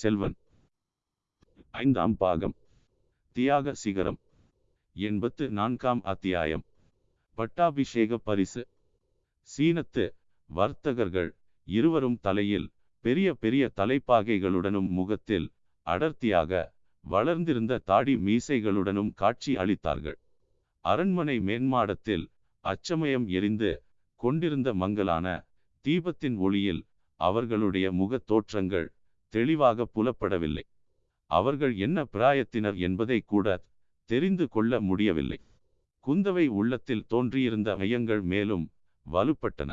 செல்வன். ஐந்தாம் பாகம். தியாக சிகரம். எண்பத்து நான்காம் அத்தியாயம். பட்டாபிஷேக பரிசு. சீனத்து வர்த்தகர்கள் இருவரும் தலையில் பெரிய பெரிய தலைப்பாகைகளுடனும் முகத்தில் அடர்த்தியாக வளர்ந்திருந்த தாடி மீசைகளுடனும் காட்சி அளித்தார்கள். அரண்மனை மேன்மாடத்தில் அச்சமயம் எரிந்து கொண்டிருந்த மங்கலான தீபத்தின் ஒளியில் அவர்களுடைய முகத் தோற்றங்கள் தெளிவாக புலப்படவில்லை. அவர்கள் என்ன பிராயத்தினர் என்பதை கூட தெரிந்து கொள்ள முடியவில்லை. குந்தவை உள்ளத்தில் தோன்றியிருந்த ஐயங்கள் மேலும் வலுப்பட்டன.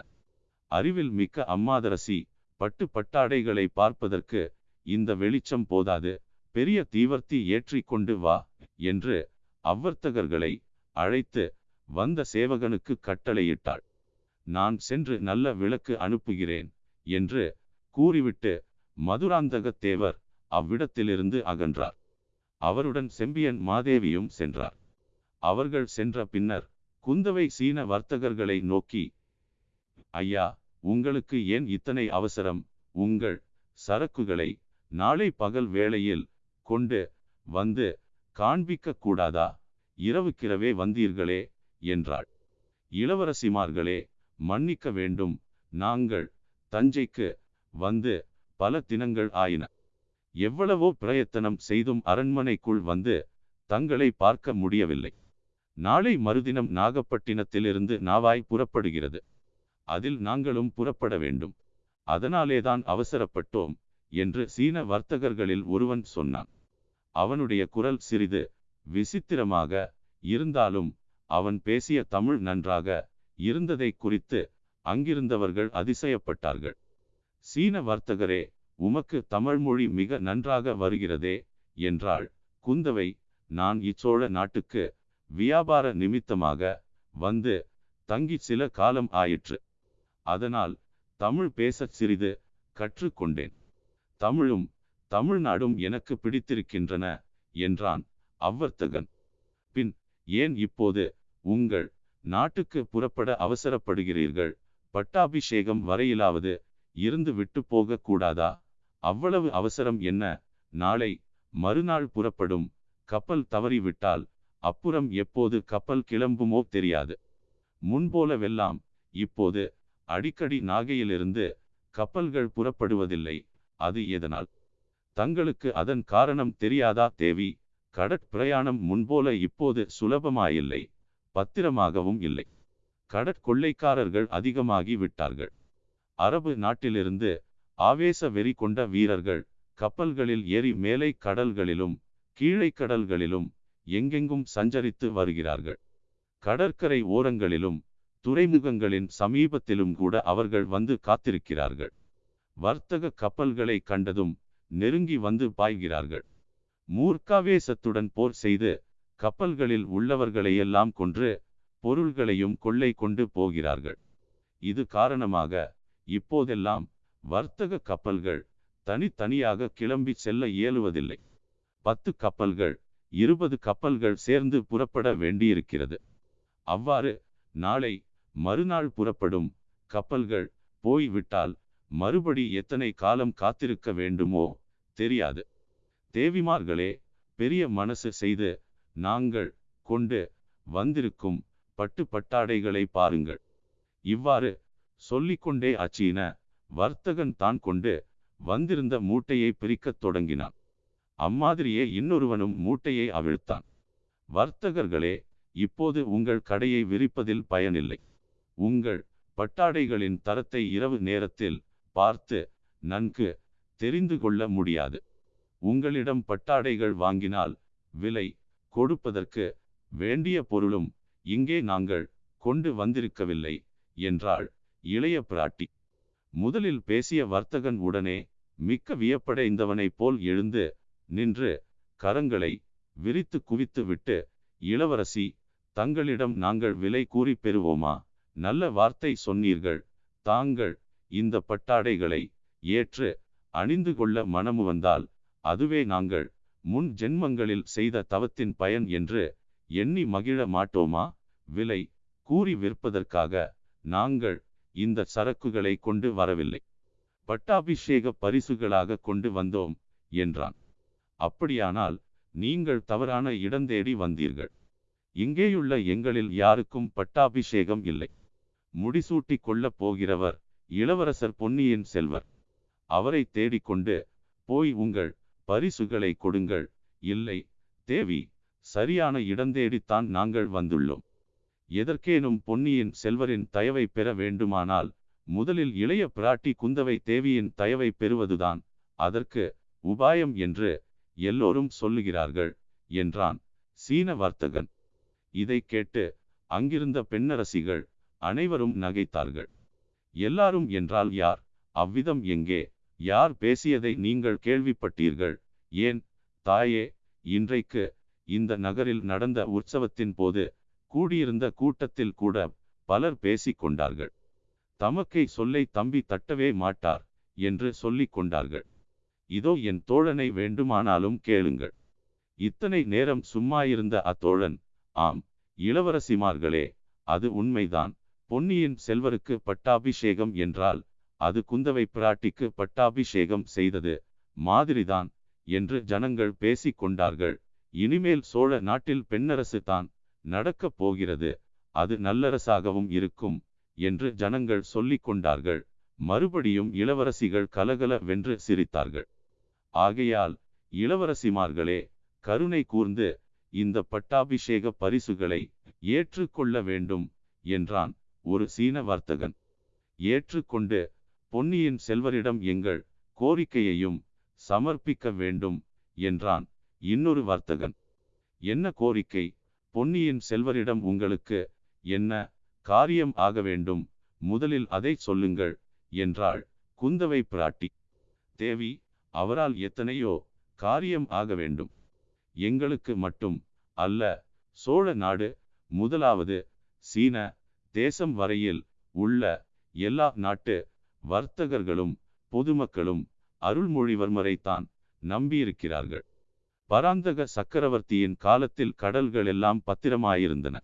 அறிவில் மிக்க அம்மாதரசி பட்டு பட்டாடைகளை பார்ப்பதற்கு இந்த வெளிச்சம் போதாது பெரிய தீவர்த்தி ஏற்றி கொண்டு வா என்று அவ்வர்த்தகர்களை அழைத்து வந்த சேவகனுக்கு கட்டளையிட்டாள். நான் சென்று நல்ல விளக்கு அனுப்புகிறேன் என்று கூறிவிட்டு மதுராந்தகத்தேவர் அவ்விடத்திலிருந்து அகன்றார். அவருடன் செம்பியன் மாதேவியும் சென்றார். அவர்கள் சென்ற பின்னர் குந்தவை சீன வர்த்தகர்களை நோக்கி ஐயா உங்களுக்கு ஏன் இத்தனை அவசரம்? உங்கள் சரக்குகளை நாளை பகல் வேளையில் கொண்டு வந்து காண்பிக்க கூடாதா? இரவுக்கிரவே வந்தீர்களே என்றாள். இளவரசிமார்களே மன்னிக்க வேண்டும். நாங்கள் தஞ்சைக்கு வந்து பல தினங்கள் ஆயின. எவ்வளவோ பிரயத்தனம் செய்தும் அரண்மனைக்குள் வந்து தங்களை பார்க்க முடியவில்லை. நாளை மறுதினம் நாகப்பட்டினத்திலிருந்து நாவாய் புறப்படுகிறது. அதில் நாங்களும் புறப்பட வேண்டும். அதனாலேதான் அவசரப்பட்டோம் என்று சீன வர்த்தகர்களில் ஒருவன் சொன்னான். அவனுடைய குரல் சிறிது விசித்திரமாக இருந்தாலும் அவன் பேசிய தமிழ் நன்றாக இருந்ததை குறித்து அங்கிருந்தவர்கள் அதிசயப்பட்டார்கள். சீன வர்த்தகரே உமக்கு தமிழ்மொழி மிக நன்றாக வருகிறதே என்றாள். குந்தவை நான் இச்சோழ நாட்டுக்கு வியாபார நிமித்தமாக வந்து தங்கி சில காலம் ஆயிற்று. அதனால் தமிழ் பேசச் சிறிது கற்றுக்கொண்டேன். தமிழும் தமிழ்நாடும் எனக்கு பிடித்திருக்கின்றன என்றான் அவ்வர்த்தகன். பின் ஏன் இப்போது உங்கள் நாட்டுக்கு புறப்பட அவசரப்படுகிறீர்கள்? பட்டாபிஷேகம் வரையிலாவது இருந்து விட்டு போகக்கூடாதா அவ்வளவு அவசரம் என்ன? நாளை மறுநாள் புறப்படும் கப்பல் தவறிவிட்டால் அப்புறம் எப்போது கப்பல் கிளம்புமோ தெரியாது. முன்போலவெல்லாம் இப்போது அடிக்கடி நாகையிலிருந்து கப்பல்கள் புறப்படுவதில்லை. அது எதனால்? தங்களுக்கு அதன் காரணம் தெரியாதா தேவி? கடற்பிரயாணம் முன்போல இப்போது சுலபமாயில்லை. பத்திரமாகவும் இல்லை. கடற்கொள்ளைக்காரர்கள் அதிகமாகி விட்டார்கள். அரபு நாட்டிலிருந்து ஆவேச வெறி கொண்ட வீரர்கள் கப்பல்களில் ஏறி மேலை கடல்களிலும் கீழை கடல்களிலும் எங்கெங்கும் சஞ்சரித்து வருகிறார்கள். கடற்கரை ஓரங்களிலும் துறைமுகங்களின் சமீபத்திலும் கூட அவர்கள் வந்து காத்திருக்கிறார்கள். வர்த்தக கப்பல்களை கண்டதும் நெருங்கி வந்து பாய்கிறார்கள். மூர்க்காவேசத்துடன் போர் செய்து கப்பல்களில் உள்ளவர்களையெல்லாம் கொன்று பொருள்களையும் கொள்ளை கொண்டு போகிறார்கள். இது காரணமாக இப்போதெல்லாம் வர்த்தக கப்பல்கள் தனித்தனியாக கிளம்பி செல்ல இயலுவதில்லை. பத்து கப்பல்கள் இருபது கப்பல்கள் சேர்ந்து புறப்பட வேண்டியிருக்கிறது. அவ்வாறு நாளை மறுநாள் புறப்படும் கப்பல்கள் போய்விட்டால் மறுபடி எத்தனை காலம் காத்திருக்க வேண்டுமோ தெரியாது. தேவிமார்களே பெரிய மனசு செய்து நாங்கள் கொண்டு வந்திருக்கும் பட்டு பட்டாடைகளை பாருங்கள். இவ்வாறு சொல்லிக்கொண்டே அச்சீன வர்த்தகன் தான் கொண்டு வந்திருந்த மூட்டையை பிரிக்கத் தொடங்கினான். அம்மாதிரியே இன்னொருவனும் மூட்டையை அவிழ்த்தான். வர்த்தகர்களே இப்போது உங்கள் கடையை விரிப்பதில் பயனில்லை. உங்கள் பட்டாடைகளின் தரத்தை இரவு நேரத்தில் பார்த்து நன்கு தெரிந்து கொள்ள முடியாது. உங்களிடம் பட்டாடைகள் வாங்கினால் விலை கொடுப்பதற்கு வேண்டிய பொருளும் இங்கே நாங்கள் கொண்டு வந்திருக்கவில்லை என்றாள் இளைய பிராட்டி. முதலில் பேசிய வர்த்தகன் உடனே மிக்க வியப்படைந்தவனைப் போல் எழுந்து நின்று கரங்களை விரித்து குவித்து விட்டு இளவரசி தங்களிடம் நாங்கள் விலை கூறி பெறுவோமா? நல்ல வார்த்தை சொன்னீர்கள். தாங்கள் இந்த பட்டாடைகளை ஏற்று அணிந்து கொள்ள மனமு வந்தால் அதுவே நாங்கள் முன் ஜென்மங்களில் செய்த தவத்தின் பயன் என்று எண்ணி மகிழ மாட்டோமா? விலை கூறி விற்பதற்காக நாங்கள் இந்த சரக்குகளை கொண்டு வரவில்லை. பட்டாபிஷேக பரிசுகளாக கொண்டு வந்தோம் என்றான். அப்படியானால் நீங்கள் தவறான இடந்தேடி வந்தீர்கள். இங்கேயுள்ள எங்களில் யாருக்கும் பட்டாபிஷேகம் இல்லை. முடிசூட்டிக் கொள்ளப் போகிறவர் இளவரசர் பொன்னியின் செல்வர். அவரை தேடிக்கொண்டு போய் உங்கள் பரிசுகளை கொடுங்கள். இல்லை தேவி சரியான இடந்தேடித்தான் நாங்கள் வந்துள்ளோம். எதற்கேனும் பொன்னியின் செல்வரின் தயவை பெற வேண்டுமானால் முதலில் இளைய பிராட்டி குந்தவை தேவியின் தயவை பெறுவதுதான் அதற்கு உபாயம் என்று எல்லோரும் சொல்லுகிறார்கள் என்றான் சீன வர்த்தகன் இதை கேட்டு அங்கிருந்த பெண்ணரசிகள் அனைவரும் நகைத்தார்கள். எல்லாரும் என்றால் யார்? அவ்விதம் எங்கே? யார் பேசியதை நீங்கள் கேள்விப்பட்டீர்கள்? ஏன்? தாயே இன்றைக்கு இந்த நகரில் நடந்த உற்சவத்தின் போது கூடியிருந்த கூட்டத்தில் கூட பலர் பேசிக் கொண்டார்கள். தமக்கை சொல்லை தம்பி தட்டவே மாட்டார் என்று சொல்லிக் கொண்டார்கள். இதோ என் தோழனை வேண்டுமானாலும் கேளுங்கள். இத்தனை நேரம் சும்மா இருந்த அத்தோழன் ஆம் இளவரசிமார்களே அது உண்மைதான். பொன்னியின் செல்வருக்கு பட்டாபிஷேகம் என்றால் அது குந்தவை பிராட்டிக்கு பட்டாபிஷேகம் செய்தது மாதிரிதான் என்று ஜனங்கள் பேசிக் கொண்டார்கள். இனிமேல் சோழ நாட்டில் பெண்ணரசு தான் நடக்கப் போகிறது அது நல்லரசாகவும் இருக்கும் என்று ஜனங்கள் சொல்லிக் கொண்டார்கள். மறுபடியும் இளவரசிகள் கலகல வென்று சிரித்தார்கள். ஆகையால் இளவரசிமார்களே கருணை கூர்ந்து இந்த பட்டாபிஷேக பரிசுகளை ஏற்றுக்கொள்ள வேண்டும் என்றான் ஒரு சீன வர்த்தகன். ஏற்றுக்கொண்டு பொன்னியின் செல்வரிடம் எங்கள் கோரிக்கையையும் சமர்ப்பிக்க வேண்டும் என்றான் இன்னொரு வர்த்தகன். என்ன கோரிக்கை? பொன்னியின் செல்வரிடம் உங்களுக்கு என்ன காரியம் ஆக வேண்டும்? முதலில் அதை சொல்லுங்கள் என்றாள் குந்தவை பிராட்டி. தேவி அவரால் எத்தனையோ காரியம் ஆக வேண்டும். எங்களுக்கு மட்டும் அல்ல சோழ நாடு முதலாவது சீன தேசம் வரையில் உள்ள எல்லா நாட்டு வர்த்தகர்களும் பொதுமக்களும் அருள்மொழிவர்மரைத்தான் நம்பியிருக்கிறார்கள். பராந்தக சக்கரவர்த்தியின் காலத்தில் கடல்கள் எல்லாம் பத்திரமாயிருந்தன.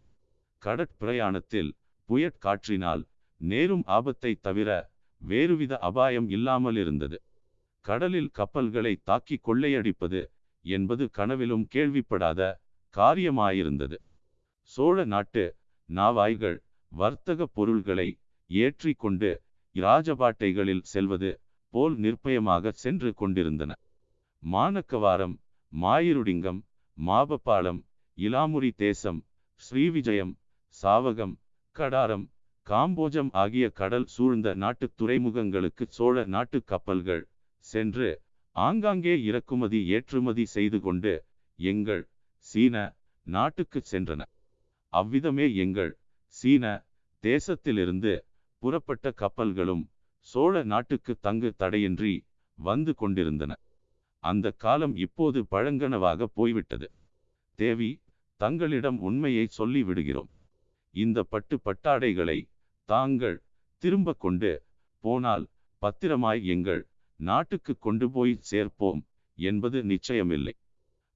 கடற்பிரயாணத்தில் புயற்காற்றினால் நேரும் ஆபத்தை தவிர வேறுவித அபாயம் இல்லாமல் இருந்தது கடலில் கப்பல்களை தாக்கி கொள்ளையடிப்பது என்பது கனவிலும் கேள்விப்படாத காரியமாயிருந்தது. சோழ நாட்டு நாவாய்கள் வர்த்தக பொருள்களை ஏற்றி கொண்டு இராஜபாட்டைகளில் செல்வது போல் நிர்பயமாக சென்று கொண்டிருந்தன. மானக்கவாரம் மாயிருடிங்கம் மாபப்பாளம் இலாமுரி தேசம் ஸ்ரீவிஜயம் சாவகம் கடாரம் காம்போஜம் ஆகிய கடல் சூழ்ந்த நாட்டு துறைமுகங்களுக்கு சோழ நாட்டு கப்பல்கள் சென்று ஆங்காங்கே இறக்குமதி ஏற்றுமதி செய்து கொண்டு எங்கள் சீன நாட்டுக்கு சென்றன. அவ்விதமே எங்கள் சீன தேசத்திலிருந்து புறப்பட்ட கப்பல்களும் சோழ நாட்டுக்கு தங்கு தடையின்றி வந்து கொண்டிருந்தன. அந்த காலம் இப்போது பழங்கனவாக போய்விட்டது. தேவி தங்களிடம் உண்மையை சொல்லி விடுகிறோம் இந்த பட்டு பட்டாடைகளை தாங்கள் திரும்ப கொண்டு போனால் பத்திரமாய் எங்கள் நாட்டுக்கு கொண்டு போய் சேர்ப்போம் என்பது நிச்சயமில்லை.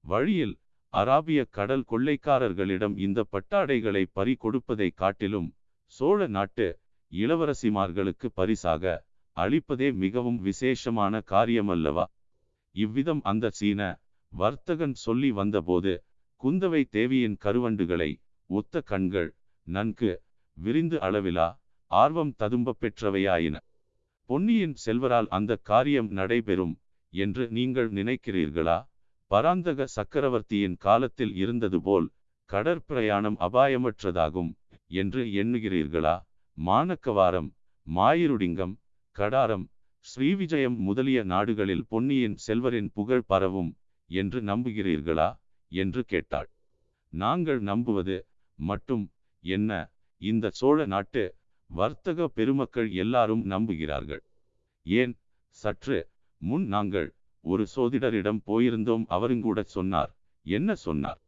வழியில் அராபிய கடல் கொள்ளைக்காரர்களிடம் இந்த பட்டாடைகளை பறி கொடுப்பதை காட்டிலும் சோழ நாட்டு இளவரசிமார்களுக்கு பரிசாக அளிப்பதே மிகவும் விசேஷமான காரியமல்லவா? இவ்விதம் அந்த சீன வர்த்தகன் சொல்லி வந்தபோது குந்தவை தேவியின் கருவண்டுகளை ஒத்த கண்கள் நன்கு விரிந்து அளவிலா ஆர்வம் ததும்ப பெற்றவையாயின. பொன்னியின் செல்வரால் அந்த காரியம் நடைபெறும் என்று நீங்கள் நினைக்கிறீர்களா? பராந்தக சக்கரவர்த்தியின் காலத்தில் இருந்தது போல் கடற்பிரயாணம் அபாயமற்றதாகும் என்று எண்ணுகிறீர்களா? மானக்கவாரம் மாயிருடிங்கம் கடாரம் ஸ்ரீவிஜயம் முதலிய நாடுகளில் பொன்னியின் செல்வரின் புகழ் பரவும் என்று நம்புகிறீர்களா? என்று கேட்டாள். நாங்கள் நம்புவது மட்டும் என்ன இந்த சோழ நாட்டு வர்த்தக பெருமக்கள் எல்லாரும் நம்புகிறார்கள். ஏன் சற்று முன் நாங்கள் ஒரு சோதிடரிடம் போயிருந்தோம் அவருங்கூட சொன்னார். என்ன சொன்னார்?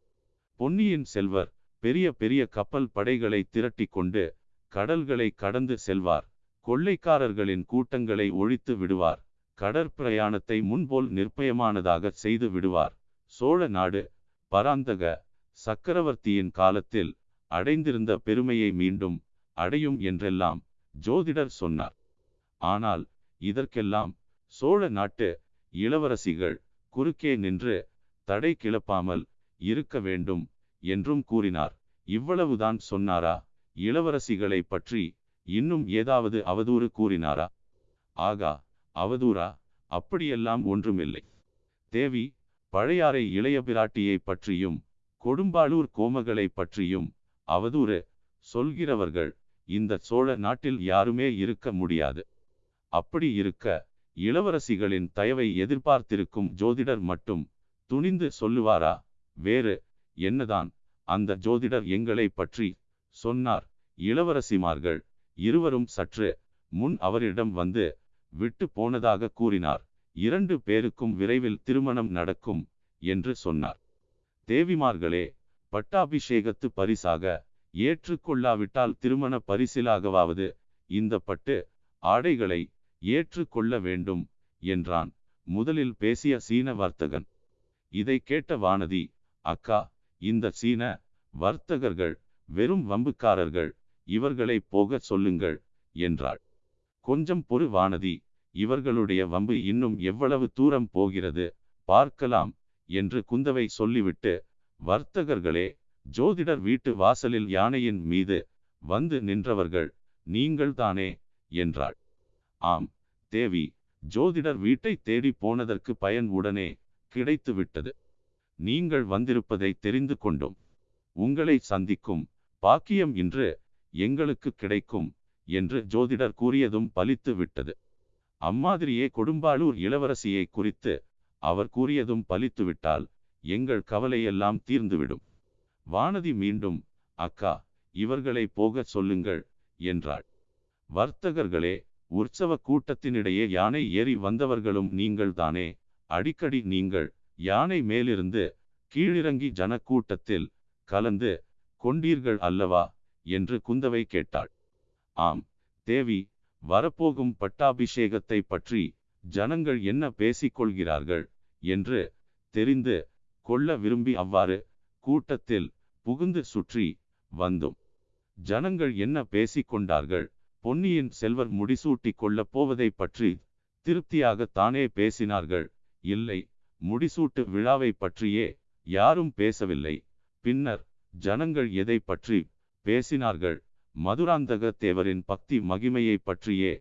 பொன்னியின் செல்வர் பெரிய பெரிய கப்பல் படைகளை திரட்டி கொண்டு கடல்களை கடந்து செல்வார். கொள்ளைக்காரர்களின் கூட்டங்களை ஒழித்து விடுவார். கடற்பிரயாணத்தை முன்போல் நிர்பயமானதாக செய்து விடுவார். சோழ நாடு பராந்தக சக்கரவர்த்தியின் காலத்தில் அடைந்திருந்த பெருமையை மீண்டும் அடையும் என்றெல்லாம் ஜோதிடர் சொன்னார். ஆனால் இதற்கெல்லாம் சோழ நாட்டு இளவரசிகள் குறுக்கே நின்று தடை கிளப்பாமல் இருக்க வேண்டும் என்றும் கூறினார். இவ்வளவுதான் சொன்னாரா? இளவரசிகளை பற்றி இன்னும் ஏதாவது அவதூறு கூறினாரா? ஆகா அவதூறா? அப்படியெல்லாம் ஒன்றுமில்லை. தேவி பழையாறை இளைய பிராட்டியை பற்றியும் கொடும்பாளூர் கோமகளை பற்றியும் அவதூறு சொல்கிறவர்கள் இந்த சோழ நாட்டில் யாருமே இருக்க முடியாது. அப்படி இருக்க இளவரசிகளின் தயவை எதிர்பார்த்திருக்கும் ஜோதிடர் மட்டும் துணிந்து சொல்லுவாரா? வேறு என்னதான் அந்த ஜோதிடர் எங்களை பற்றி சொன்னார் இளவரசிமார்கள். இருவரும் சற்று முன் அவரிடம் வந்து விட்டு போனதாக கூறினார். இரண்டு பேருக்கும் விரைவில் திருமணம் நடக்கும் என்று சொன்னார். தேவிமார்களே பட்டாபிஷேகத்து பரிசாக ஏற்றுக்கொள்ளாவிட்டால் திருமண பரிசிலாகவாவது இந்த பட்டு ஆடைகளை ஏற்றுக்கொள்ள வேண்டும் என்றான் முதலில் பேசிய சீன வர்த்தகன். இதை கேட்ட வானதி அக்கா இந்த சீன வர்த்தகர்கள் வெறும் வம்புக்காரர்கள் இவர்களை போக சொல்லுங்கள் என்றாள். கொஞ்சம் பொறு வானதி. இவர்களுடைய வம்பு இன்னும் எவ்வளவு தூரம் போகிறது பார்க்கலாம் என்று குந்தவை சொல்லிவிட்டு வர்த்தகர்களே ஜோதிடர் வீட்டு வாசலில் யானையின் மீது வந்து நின்றவர்கள் நீங்கள் தானே என்றாள். ஆம் தேவி. ஜோதிடர் வீட்டை தேடி போனதற்கு பயன் உடனே கிடைத்து விட்டது. நீங்கள் வந்திருப்பதை தெரிந்து கொண்டோம். உங்களை சந்திக்கும் பாக்கியம் இன்று எங்களுக்கு கிடைக்கும் என்று ஜோதிடர் கூறியதும் பலித்து விட்டது. அம்மாதிரியே கொடும்பாளூர் இளவரசியை குறித்து அவர் கூறியதும் பலித்துவிட்டால் எங்கள் கவலையெல்லாம் தீர்ந்துவிடும். வானதி மீண்டும் அக்கா இவர்களை போகச் சொல்லுங்கள் என்றாள். வர்த்தகர்களே உற்சவ கூட்டத்தினிடையே யானை ஏறி வந்தவர்களும் நீங்கள் தானே. அடிக்கடி நீங்கள் யானை மேலிருந்து கீழிறங்கி ஜனக்கூட்டத்தில் கலந்து கொண்டீர்கள் அல்லவா? என்று குந்தவை கேட்டாள். ஆம் தேவி வரப்போகும் பட்டாபிஷேகத்தை பற்றி ஜனங்கள் என்ன பேசிக்கொள்கிறார்கள்? என்று தெரிந்து கொள்ள விரும்பி அவ்வாறு கூட்டத்தில் புகுந்து சுற்றி வந்தோம். ஜனங்கள் என்ன பேசிக்கொண்டார்கள்? பொன்னியின் செல்வர் முடிசூட்டி கொள்ளப் போவதை பற்றி திருப்தியாக தானே பேசினார்கள்? இல்லை முடிசூட்டு விழாவை பற்றியே யாரும் பேசவில்லை. பின்னர் ஜனங்கள் எதை பற்றி பேசினார்கள். மதுராந்தக தேவரின் பக்தி மகிமையை பற்றியே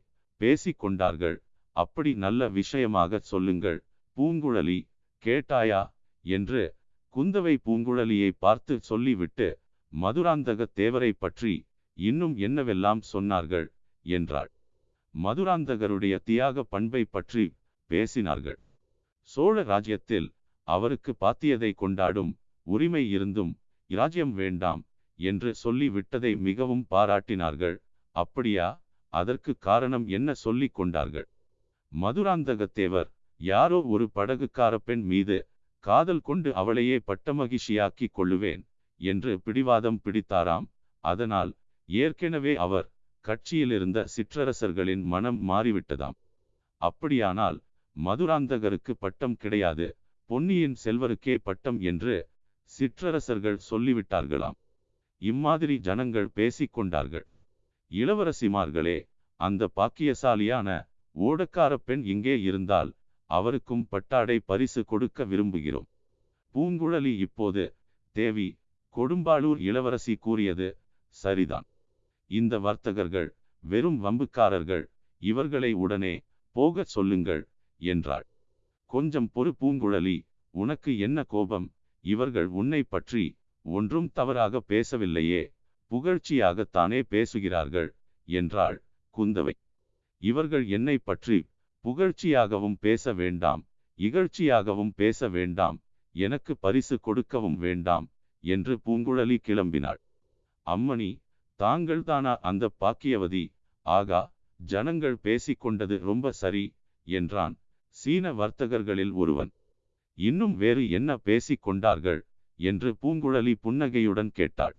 பேசிக் கொண்டார்கள். அப்படி நல்ல விஷயமாக சொல்லுங்கள். பூங்குழலி கேட்டாயா? என்று குந்தவை பூங்குழலியை பார்த்து சொல்லிவிட்டு மதுராந்தக தேவரை பற்றி இன்னும் என்னவெல்லாம் சொன்னார்கள்? என்றாள். மதுராந்தகருடைய தியாக பண்பை பற்றி பேசினார்கள். சோழ ராஜ்யத்தில் அவருக்கு பாத்தியதை கொண்டாடும் உரிமை இருந்தும் இராஜ்யம் வேண்டாம் என்று சொல்லி விட்டதை மிகவும் பாராட்டினார்கள். அப்படியா? அதற்கு காரணம் என்ன சொல்லிக் கொண்டார்கள்? மதுராந்தகத்தேவர் யாரோ ஒரு படகுக்கார பெண் மீது காதல் கொண்டு அவளையே பட்டமகிழ்ச்சியாக்கிக் கொள்ளுவேன் என்று பிடிவாதம் பிடித்தாராம். அதனால் ஏற்கனவே அவர் கட்சியிலிருந்த சிற்றரசர்களின் மனம் மாறிவிட்டதாம். அப்படியானால் மதுராந்தகருக்கு பட்டம் கிடையாது பொன்னியின் செல்வருக்கே பட்டம் என்று சிற்றரசர்கள் சொல்லிவிட்டார்களாம். இம்மாதிரி ஜனங்கள் பேசிக்கொண்டார்கள். இளவரசிமார்களே அந்த பாக்கியசாலியான ஓடக்கார பெண் இங்கே இருந்தால் அவருக்கும் பட்டாடை பரிசு கொடுக்க விரும்புகிறோம். பூங்குழலி இப்போது தேவி கொடும்பாளூர் இளவரசி கூறியது சரிதான். இந்த வர்த்தகர்கள் வெறும் வம்புக்காரர்கள் இவர்களை உடனே போகச் சொல்லுங்கள் என்றாள். கொஞ்சம் பொறு பூங்குழலி உனக்கு என்ன கோபம்? இவர்கள் உன்னை பற்றி ஒன்றும் தவறாக பேசவில்லையே புகழ்ச்சியாகத்தானே பேசுகிறார்கள் என்றாள் குந்தவை. இவர்கள் என்னை பற்றி புகழ்ச்சியாகவும் பேச வேண்டாம் இகழ்ச்சியாகவும் பேச வேண்டாம் எனக்கு பரிசு கொடுக்கவும் வேண்டாம் என்று பூங்குழலி கிளம்பினாள். அம்மணி தாங்கள்தானா அந்த பாக்கியவதி? ஆகா ஜனங்கள் பேசிக்கொண்டது ரொம்ப சரி என்றான் சீன வர்த்தகர்களில் ஒருவன். இன்னும் வேறு என்ன பேசிக் கொண்டார்கள்? என்று பூங்குழலி புன்னகையுடன் கேட்டாள்.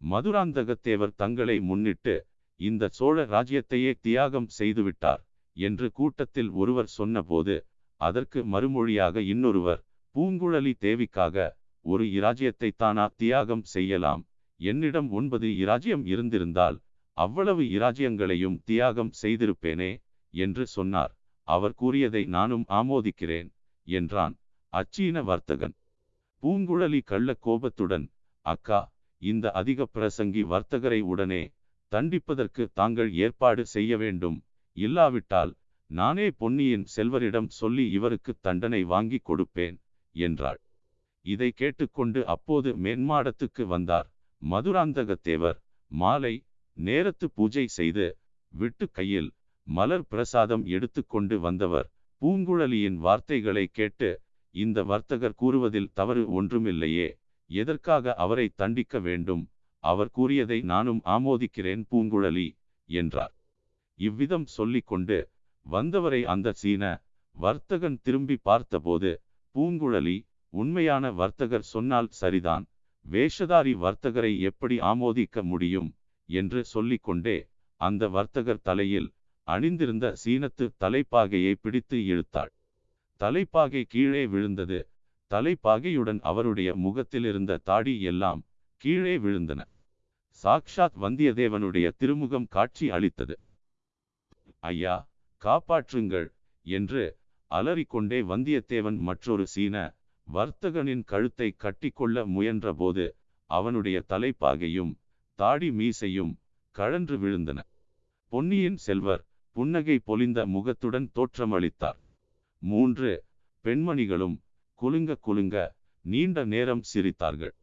மதுராந்தகத்தேவர் தங்களை முன்னிட்டு இந்த சோழ ராஜ்யத்தையே தியாகம் செய்துவிட்டார் என்று கூட்டத்தில் ஒருவர் சொன்னபோது அதற்கு மறுமொழியாக இன்னொருவர் பூங்குழலி தேவிக்காக ஒரு இராஜ்யத்தை தானா தியாகம் செய்யலாம். என்னிடம் ஒன்பது இராஜ்யம் இருந்திருந்தால் அவ்வளவு இராஜ்யங்களையும் தியாகம் செய்திருப்பேனே என்று சொன்னார். அவர் கூறியதை நானும் ஆமோதிக்கிறேன் என்றான் அச்சீன வர்த்தகன். பூங்குழலி கள்ள கோபத்துடன் அக்கா இந்த அதிக பிரசங்கி வர்த்தகரை உடனே தண்டிப்பதற்கு தாங்கள் ஏற்பாடு செய்ய வேண்டும். இல்லாவிட்டால் நானே பொன்னியின் செல்வரிடம் சொல்லி இவருக்கு தண்டனை வாங்கி கொடுப்பேன் என்றாள். இதை கேட்டுக்கொண்டு அப்போது மேன்மாடத்துக்கு வந்தார் மதுராந்தகத்தேவர். மாலை நேரத்து பூஜை செய்து விட்டு கையில் மலர் பிரசாதம் எடுத்துக்கொண்டு வந்தவர். பூங்குழலியின் வார்த்தைகளை கேட்டு இந்த வர்த்தகர் கூறுவதில் தவறு ஒன்றுமில்லையே. எதற்காக அவரை தண்டிக்க வேண்டும்? அவர் கூறியதை நானும் ஆமோதிக்கிறேன் பூங்குழலி என்றார். இவ்விதம் சொல்லிக்கொண்டு வந்தவரை அந்த சீன வர்த்தகன் திரும்பி பார்த்தபோது பூங்குழலி உண்மையான வர்த்தகர் சொன்னால் சரிதான். வேஷதாரி வர்த்தகரை எப்படி ஆமோதிக்க முடியும்? என்று சொல்லிக்கொண்டே அந்த வர்த்தகர் தலையில் அணிந்திருந்த சீனத்து தலைப்பாகையை பிடித்து இழுத்தாள். தலைப்பாகை கீழே விழுந்தது. தலைப்பாகையுடன் அவருடைய முகத்திலிருந்த தாடி எல்லாம் கீழே விழுந்தன. சாக்ஷாத் வந்தியத்தேவனுடைய திருமுகம் காட்சி அளித்தது. ஐயா காப்பாற்றுங்கள் என்று அலறிக்கொண்டே வந்தியத்தேவன் மற்றொரு சீன வர்த்தகனின் கழுத்தை கட்டிக்கொள்ள முயன்றபோது அவனுடைய தலைப்பாகையும் தாடி மீசையும் கழன்று விழுந்தன. பொன்னியின் செல்வர் புன்னகை பொலிந்த முகத்துடன் தோற்றமளித்தார். மூன்று பெண்மணிகளும் குலுங்க குலுங்க நீண்ட நேரம் சிரித்தார்கள்.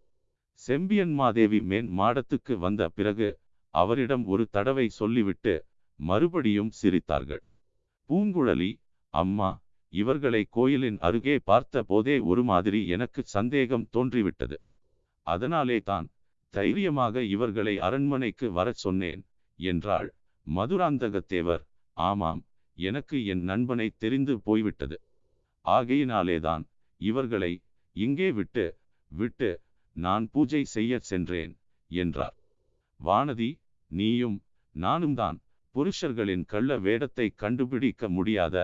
செம்பியன் மாதேவி மேன் மாடத்துக்கு வந்த பிறகு அவரிடம் ஒரு தடவை சொல்லிவிட்டு மறுபடியும் சிரித்தார்கள். பூங்குழலி அம்மா இவர்களை கோயிலின் அருகே பார்த்த போதே ஒரு மாதிரி எனக்கு சந்தேகம் தோன்றிவிட்டது. அதனாலே தான் தைரியமாக இவர்களை அரண்மனைக்கு வரச் சொன்னேன் என்றாள் மதுராந்தகத்தேவர். ஆமாம் எனக்கு என் நண்பனை தெரிந்து போய்விட்டது. ஆகையினாலேதான் இவர்களை இங்கே விட்டு விட்டு நான் பூஜை செய்ய சென்றேன் என்றார். வானதி நீயும் நானும் தான் புருஷர்களின் கள்ள வேடத்தை கண்டுபிடிக்க முடியாத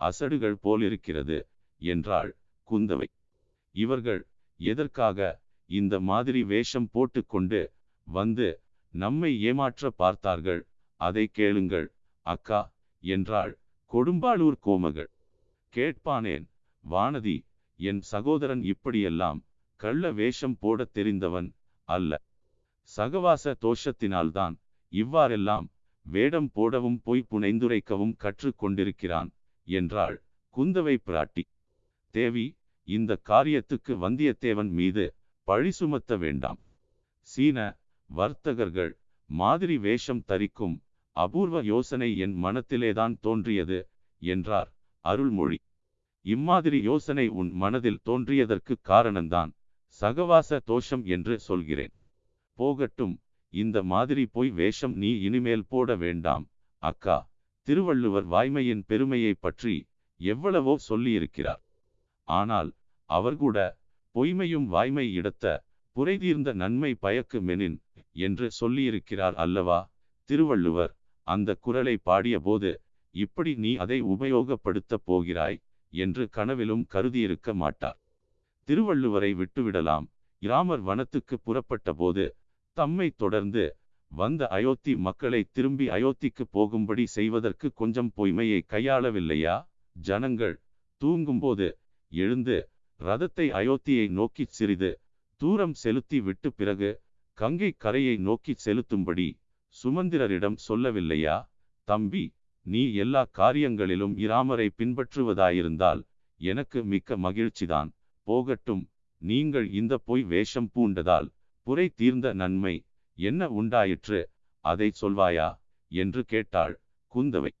அசடுகள் போலிருக்கிறது என்றாள் குந்தவை. இவர்கள் எதற்காக இந்த மாதிரி வேஷம் போட்டுக்கொண்டு வந்து நம்மை ஏமாற்ற பார்த்தார்கள் அதை கேளுங்கள் அக்கா என்றாள் கொடும்பாளூர் கோமகள். கேட்பானேன் வானதி என் சகோதரன் இப்படியெல்லாம் கள்ள வேஷம் போடத் தெரிந்தவன் அல்ல. சகவாச தோஷத்தினால்தான் இவ்வாறெல்லாம் வேடம் போடவும் பொய் புனைந்துரைக்கவும் கற்றுக்கொண்டிருக்கிறான் என்றாள் குந்தவை பிராட்டி. தேவி இந்த காரியத்துக்கு வந்தியத்தேவன் மீது பழி சுமத்த வேண்டாம். சீன வர்த்தகர்கள் மாதிரி வேஷம் தரிக்கும் அபூர்வ யோசனை என் மனத்திலேதான் தோன்றியது என்றார் அருள்மொழி. இம்மாதிரி யோசனை உன் மனதில் தோன்றியதற்கு காரணம்தான் சகவாச தோஷம் என்று சொல்கிறேன். போகட்டும் இந்த மாதிரி போய் வேஷம் நீ இனிமேல் போட வேண்டாம் அக்கா. திருவள்ளுவர் வாய்மையின் பெருமையை பற்றி எவ்வளவோ சொல்லியிருக்கிறார். ஆனால் அவர்கூட பொய்மையும் வாய்மை இடத்த புரைதீர்ந்த நன்மை பயக்கு மெனின் என்று சொல்லியிருக்கிறார் அல்லவா திருவள்ளுவர். அந்த குரலை பாடிய போது இப்படி நீ அதை உபயோகப்படுத்தப் போகிறாய் என்று கனவிலும் கருதியிருக்க மாட்டார். திருவள்ளுவரை விட்டுவிடலாம். இராமர் வனத்துக்கு புறப்பட்ட போது தம்மை தொடர்ந்து வந்த அயோத்தி மக்களை திரும்பி அயோத்திக்கு போகும்படி செய்வதற்கு கொஞ்சம் பொய்மையை கையாளவில்லையா? ஜனங்கள் தூங்கும்போது எழுந்து ரதத்தை அயோத்தியை நோக்கிச் சிறிது தூரம் செலுத்தி விட்டு பிறகு கங்கை கரையை நோக்கிச் செலுத்தும்படி சுமந்திரரிடம் சொல்லவில்லையா? தம்பி நீ எல்லா காரியங்களிலும் இராமரை பின்பற்றுவதாயிருந்தால் எனக்கு மிக்க மகிழ்ச்சிதான். போகட்டும் நீங்கள் இந்த பொய் வேஷம் பூண்டதால் புரை தீர்ந்த நன்மை என்ன உண்டாயிற்று? அதை சொல்வாயா? என்று கேட்டாள் குந்தவை.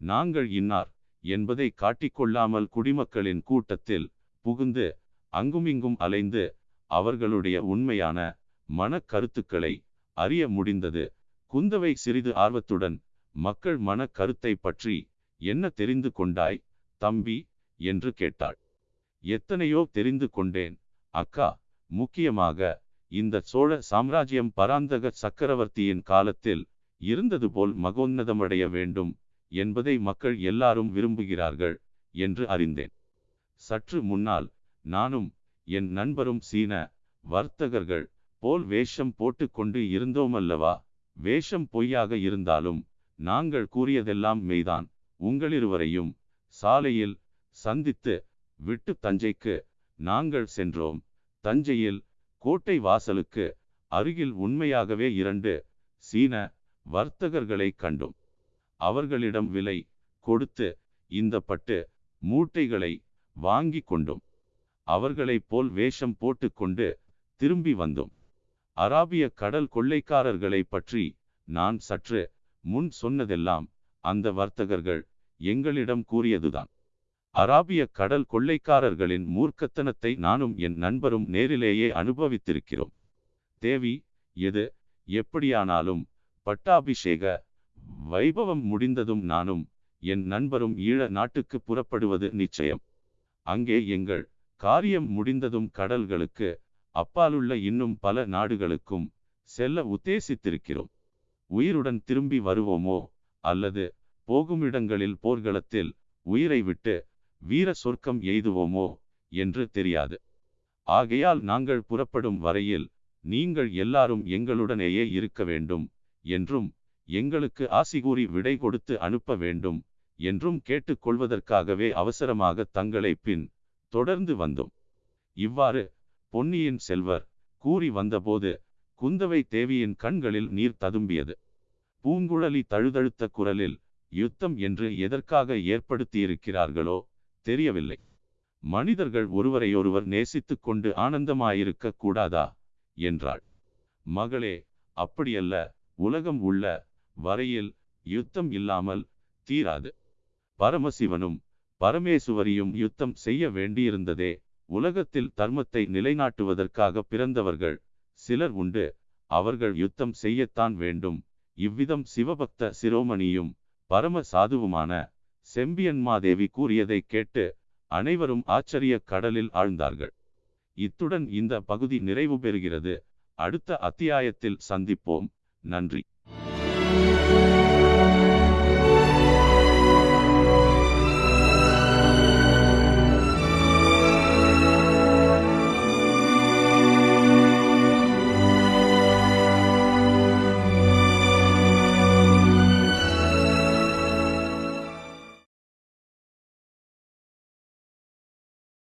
நாங்கள் இன்னார் என்பதை காட்டிக்கொள்ளாமல் குடிமக்களின் கூட்டத்தில் புகுந்து அங்குமிங்கும் அலைந்து அவர்களுடைய உண்மையான மனக் கருத்துக்களை அறிய முடிந்தது. குந்தவை சிறிது ஆர்வத்துடன் மக்கள் மனக் கருத்தை பற்றி என்ன தெரிந்து கொண்டாய் தம்பி? என்று கேட்டாள். எத்தனையோ தெரிந்து கொண்டேன் அக்கா. முக்கியமாக இந்த சோழ சாம்ராஜ்யம் பராந்தக சக்கரவர்த்தியின் காலத்தில் இருந்தது போல் மகோன்னதமடைய வேண்டும் என்பதை மக்கள் எல்லாரும் விரும்புகிறார்கள் என்று அறிந்தேன். சற்று முன்னால் நானும் என் நண்பரும் சீன வர்த்தகர்கள் போல் வேஷம் போட்டுக்கொண்டு இருந்தோமல்லவா? வேஷம் பொய்யாக இருந்தாலும் நாங்கள் கூறியதெல்லாம் மெய்தான். உங்களிருவரையும் சாலையில் சந்தித்து விட்டு தஞ்சைக்கு நாங்கள் சென்றோம். தஞ்சையில் கோட்டை வாசலுக்கு அருகில் உண்மையாகவே இரண்டு சீன வர்த்தகர்களை கண்டோம். அவர்களிடம் விலை கொடுத்து இந்த பட்டு மூட்டைகளை வாங்கி கொண்டோம். அவர்களைப் போல் வேஷம் போட்டுக்கொண்டு திரும்பி வந்தோம். அராபிய கடல் கொள்ளைக்காரர்களை பற்றி நான் சற்று முன் சொன்னதெல்லாம் அந்த வர்த்தகர்கள் எங்களிடம் கூறியதுதான். அராபிய கடல் கொள்ளைக்காரர்களின் மூர்க்கத்தனத்தை நானும் என் நண்பரும் நேரிலேயே அனுபவித்திருக்கிறோம். தேவி எது? எப்படியானாலும் பட்டாபிஷேக வைபவம் முடிந்ததும் நானும் என் நண்பரும் ஈழ நாட்டுக்கு புறப்படுவது நிச்சயம். அங்கே எங்கள் காரியம் முடிந்ததும் கடல்களுக்கு அப்பாலுள்ள இன்னும் பல நாடுகளுக்கும் செல்ல உத்தேசித்திருக்கிறோம். உயிருடன் திரும்பி வருவோமோ? அல்லது போகுமிடங்களில் போர்க்களத்தில் உயிரை விட்டு வீர சொர்க்கம் எய்துவோமோ? என்று தெரியாது. ஆகையால் நாங்கள் புறப்படும் வரையில் நீங்கள் எல்லாரும் எங்களுடனேயே இருக்க வேண்டும் என்றும் எங்களுக்கு ஆசி கூறி விடை கொடுத்து அனுப்ப வேண்டும் என்றும் கேட்டுக்கொள்வதற்காகவே அவசரமாக தங்களை பின் தொடர்ந்து வந்தோம். இவ்வாறு பொன்னியின் செல்வர் கூறி வந்தபோது குந்தவை தேவியின் கண்களில் நீர் ததும்பியது. பூங்குழலி தழுதழுத்த குரலில் யுத்தம் என்று எதற்காக ஏற்படுத்தியிருக்கிறார்களோ தெரியவில்லை. மனிதர்கள் ஒருவரையொருவர் நேசித்துக் கொண்டு ஆனந்தமாயிருக்க கூடாதா? என்றாள். மகளே அப்படியல்ல. உலகம் உள்ள வரையில் யுத்தம் இல்லாமல் தீராது. பரமசிவனும் பரமேசுவரியும் யுத்தம் செய்ய வேண்டியிருந்ததே உலகத்தில் தர்மத்தை நிலைநாட்டுவதற்காக பிறந்தவர்கள் சிலர் உண்டு. அவர்கள் யுத்தம் செய்யத்தான் வேண்டும். இவ்விதம் சிவபக்த சிரோமணியும் பரம சாதுவுமான செம்பியன்மாதேவி கூறியதை கேட்டு அனைவரும் ஆச்சரிய கடலில் ஆழ்ந்தார்கள். இத்துடன் இந்த பகுதி நிறைவு பெறுகிறது. அடுத்த அத்தியாயத்தில் சந்திப்போம். நன்றி.